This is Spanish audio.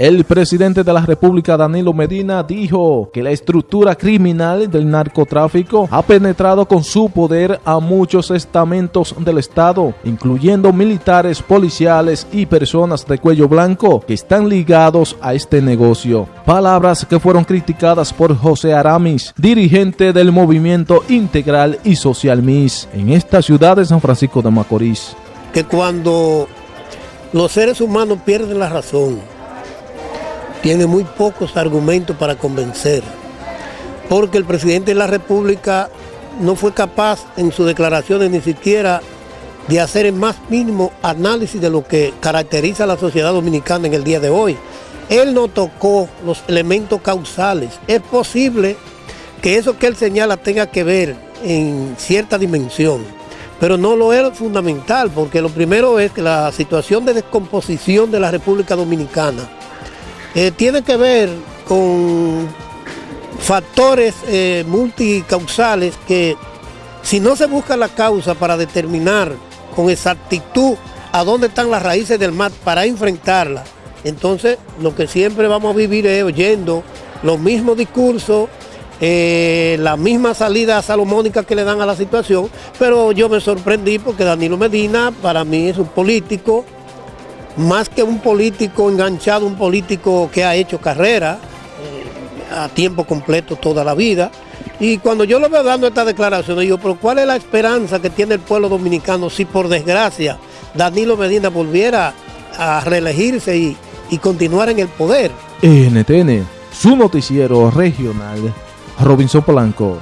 El presidente de la República, Danilo Medina, dijo que la estructura criminal del narcotráfico ha penetrado con su poder a muchos estamentos del Estado, incluyendo militares, policiales y personas de cuello blanco que están ligados a este negocio. Palabras que fueron criticadas por José Aramis, dirigente del movimiento integral y social MIS en esta ciudad de San Francisco de Macorís. Que cuando los seres humanos pierden la razón, tiene muy pocos argumentos para convencer, porque el presidente de la República no fue capaz en sus declaraciones ni siquiera de hacer el más mínimo análisis de lo que caracteriza a la sociedad dominicana en el día de hoy. Él no tocó los elementos causales. Es posible que eso que él señala tenga que ver en cierta dimensión, pero no lo es fundamental, porque lo primero es que la situación de descomposición de la República Dominicana eh, tiene que ver con factores eh, multicausales que si no se busca la causa para determinar con exactitud a dónde están las raíces del mal para enfrentarla, entonces lo que siempre vamos a vivir es oyendo los mismos discursos, eh, la misma salida salomónica que le dan a la situación, pero yo me sorprendí porque Danilo Medina para mí es un político más que un político enganchado, un político que ha hecho carrera eh, a tiempo completo toda la vida. Y cuando yo lo veo dando esta declaración, digo, pero ¿cuál es la esperanza que tiene el pueblo dominicano si por desgracia Danilo Medina volviera a reelegirse y, y continuar en el poder? NTN, su noticiero regional, Robinson Polanco.